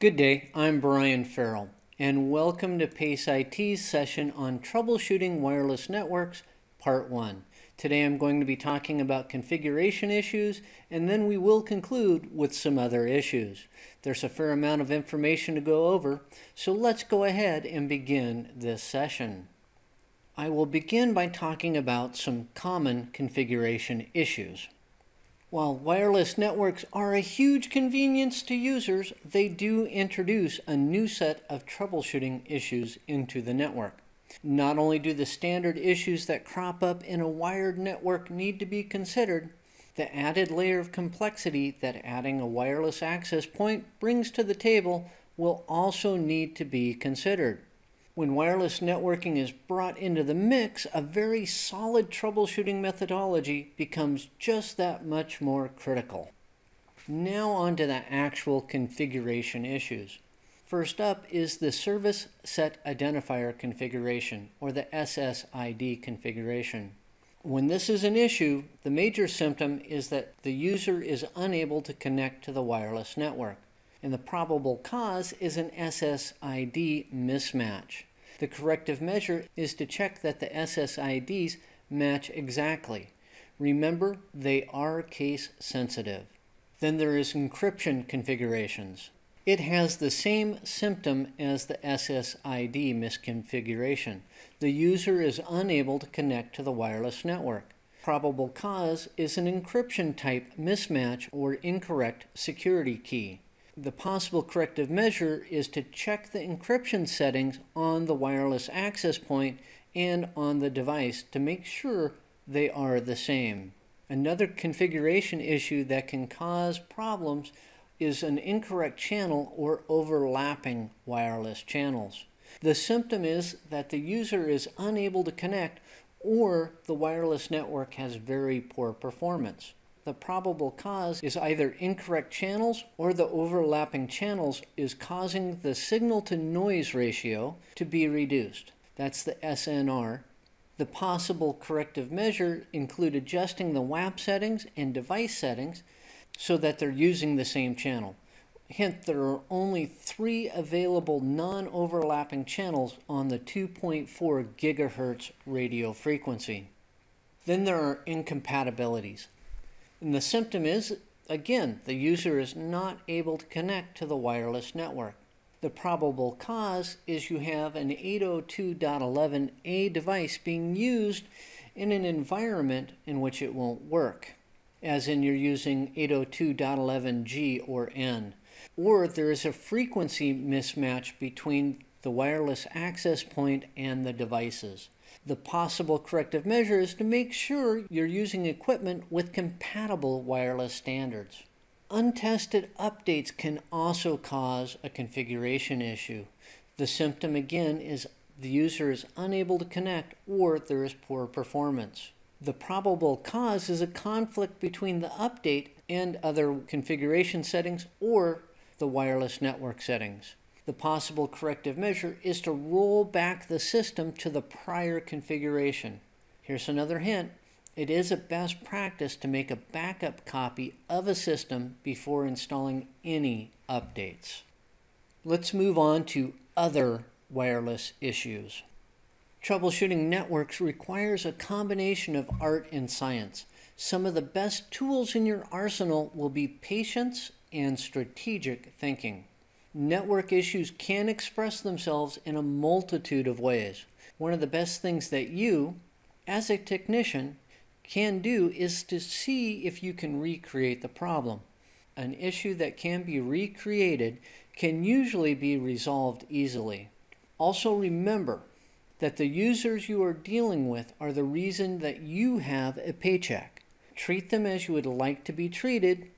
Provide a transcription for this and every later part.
Good day, I'm Brian Farrell, and welcome to PACE IT's session on Troubleshooting Wireless Networks, Part 1. Today I'm going to be talking about configuration issues, and then we will conclude with some other issues. There's a fair amount of information to go over, so let's go ahead and begin this session. I will begin by talking about some common configuration issues. While wireless networks are a huge convenience to users, they do introduce a new set of troubleshooting issues into the network. Not only do the standard issues that crop up in a wired network need to be considered, the added layer of complexity that adding a wireless access point brings to the table will also need to be considered. When wireless networking is brought into the mix, a very solid troubleshooting methodology becomes just that much more critical. Now on to the actual configuration issues. First up is the Service Set Identifier configuration, or the SSID configuration. When this is an issue, the major symptom is that the user is unable to connect to the wireless network and the probable cause is an SSID mismatch. The corrective measure is to check that the SSIDs match exactly. Remember, they are case sensitive. Then there is encryption configurations. It has the same symptom as the SSID misconfiguration. The user is unable to connect to the wireless network. Probable cause is an encryption type mismatch or incorrect security key. The possible corrective measure is to check the encryption settings on the wireless access point and on the device to make sure they are the same. Another configuration issue that can cause problems is an incorrect channel or overlapping wireless channels. The symptom is that the user is unable to connect or the wireless network has very poor performance the probable cause is either incorrect channels or the overlapping channels is causing the signal to noise ratio to be reduced. That's the SNR. The possible corrective measure include adjusting the WAP settings and device settings so that they're using the same channel. Hint, there are only three available non-overlapping channels on the 2.4 gigahertz radio frequency. Then there are incompatibilities. And the symptom is, again, the user is not able to connect to the wireless network. The probable cause is you have an 802.11a device being used in an environment in which it won't work, as in you're using 802.11g or n. Or there is a frequency mismatch between the wireless access point and the devices. The possible corrective measure is to make sure you're using equipment with compatible wireless standards. Untested updates can also cause a configuration issue. The symptom again is the user is unable to connect or there is poor performance. The probable cause is a conflict between the update and other configuration settings or the wireless network settings. The possible corrective measure is to roll back the system to the prior configuration. Here's another hint. It is a best practice to make a backup copy of a system before installing any updates. Let's move on to other wireless issues. Troubleshooting networks requires a combination of art and science. Some of the best tools in your arsenal will be patience and strategic thinking. Network issues can express themselves in a multitude of ways. One of the best things that you, as a technician, can do is to see if you can recreate the problem. An issue that can be recreated can usually be resolved easily. Also remember that the users you are dealing with are the reason that you have a paycheck. Treat them as you would like to be treated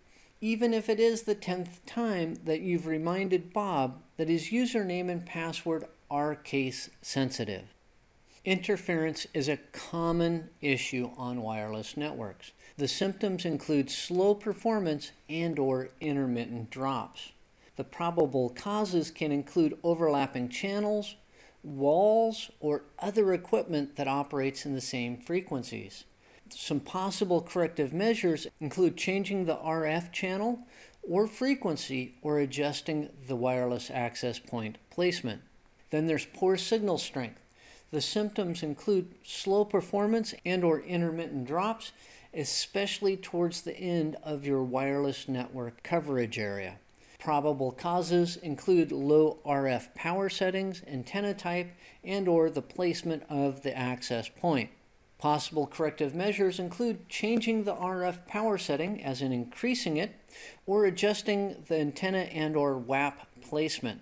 even if it is the 10th time that you've reminded Bob that his username and password are case sensitive. Interference is a common issue on wireless networks. The symptoms include slow performance and or intermittent drops. The probable causes can include overlapping channels, walls, or other equipment that operates in the same frequencies. Some possible corrective measures include changing the RF channel or frequency or adjusting the wireless access point placement. Then there's poor signal strength. The symptoms include slow performance and or intermittent drops, especially towards the end of your wireless network coverage area. Probable causes include low RF power settings, antenna type, and or the placement of the access point. Possible corrective measures include changing the RF power setting as in increasing it or adjusting the antenna and or WAP placement.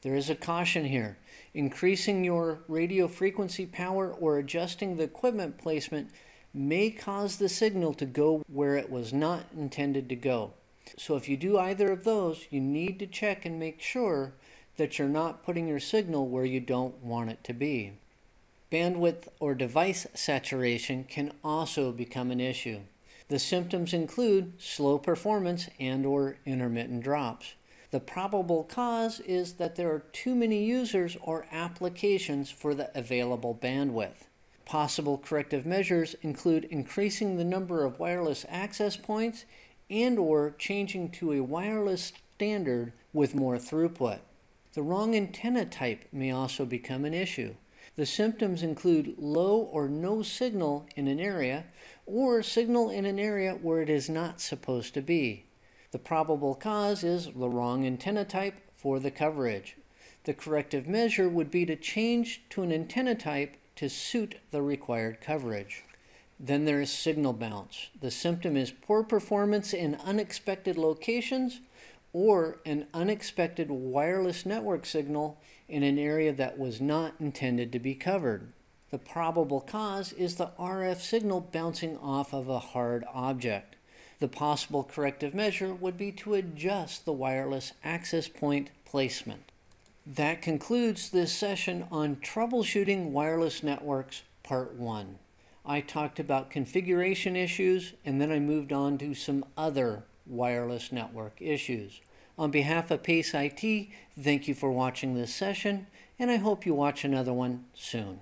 There is a caution here. Increasing your radio frequency power or adjusting the equipment placement may cause the signal to go where it was not intended to go. So if you do either of those, you need to check and make sure that you're not putting your signal where you don't want it to be. Bandwidth or device saturation can also become an issue. The symptoms include slow performance and or intermittent drops. The probable cause is that there are too many users or applications for the available bandwidth. Possible corrective measures include increasing the number of wireless access points and or changing to a wireless standard with more throughput. The wrong antenna type may also become an issue. The symptoms include low or no signal in an area or signal in an area where it is not supposed to be. The probable cause is the wrong antenna type for the coverage. The corrective measure would be to change to an antenna type to suit the required coverage. Then there is signal bounce. The symptom is poor performance in unexpected locations or an unexpected wireless network signal in an area that was not intended to be covered. The probable cause is the RF signal bouncing off of a hard object. The possible corrective measure would be to adjust the wireless access point placement. That concludes this session on troubleshooting wireless networks, part one. I talked about configuration issues and then I moved on to some other wireless network issues. On behalf of PACE IT, thank you for watching this session and I hope you watch another one soon.